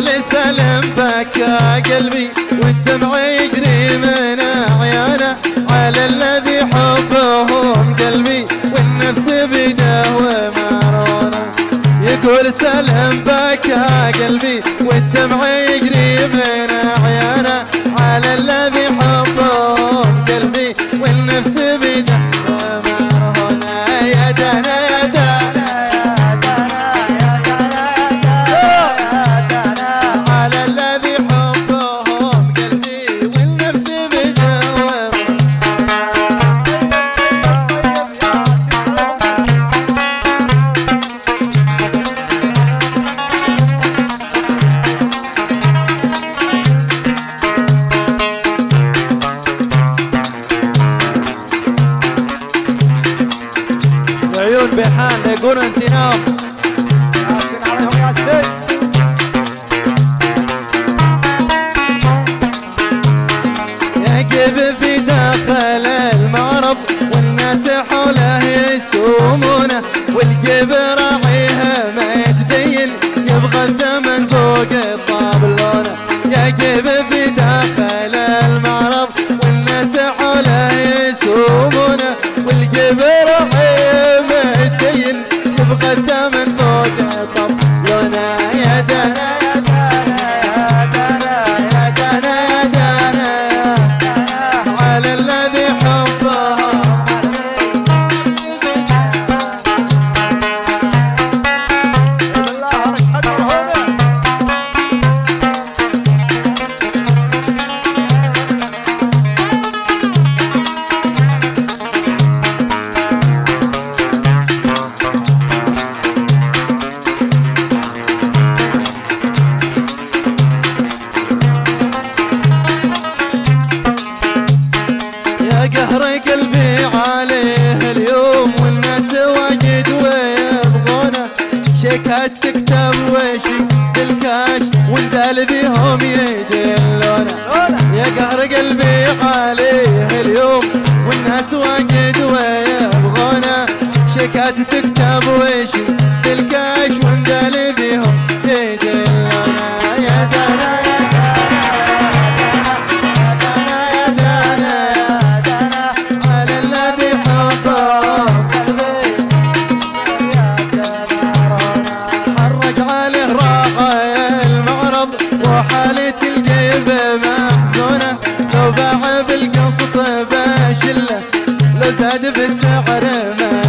لسلم بكى قلبي والدمع يجري من أعيانه. على الذي حبهم قلبي والنفس بدوام يقول سلم بكى قلبي والدمع يجري من أعيانه. يقولون نسيناهم ياسين عليهم ياسين يقف في داخل المعرض Deus, عليه اليوم والناس واجد ويبغونه. شيكات تكتب وشي بالكاش والدال ذيهم يدلونه. يا قهر قلبي عليه اليوم والناس واجد ويبغونه. شيكات تكتب محزونة لو باع بالقسط بشلة لو زاد بالسعر ما